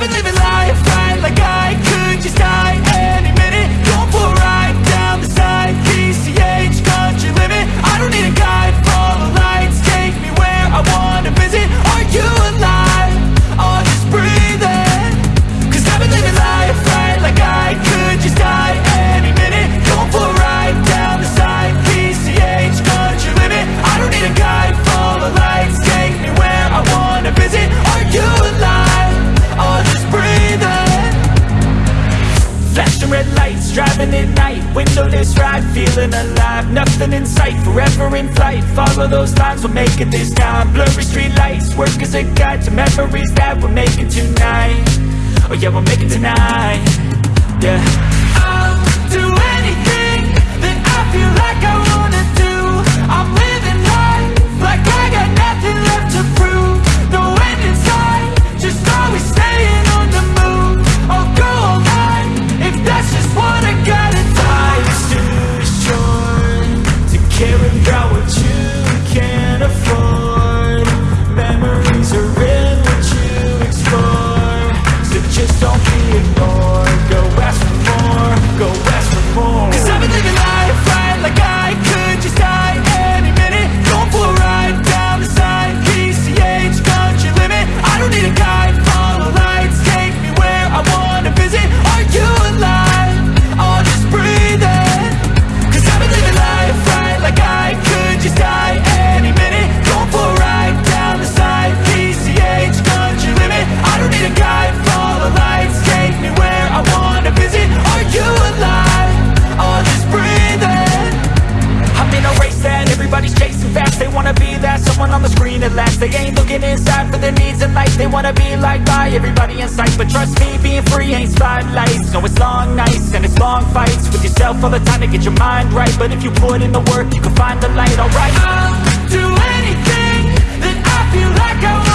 I've been living life right like I could just die at night. Windowless ride, feeling alive. Nothing in sight, forever in flight. Follow those lines, we'll make it this time Blurry street lights, work as a guide To memories that we're making tonight. Oh yeah, we'll make it tonight. Yeah someone on the screen at last. They ain't looking inside for their needs in life. They wanna be like by everybody in sight. But trust me, being free ain't spotlights. No, it's long nights and it's long fights. With yourself all the time to get your mind right. But if you put in the work, you can find the light, alright. I'll do anything that I feel like I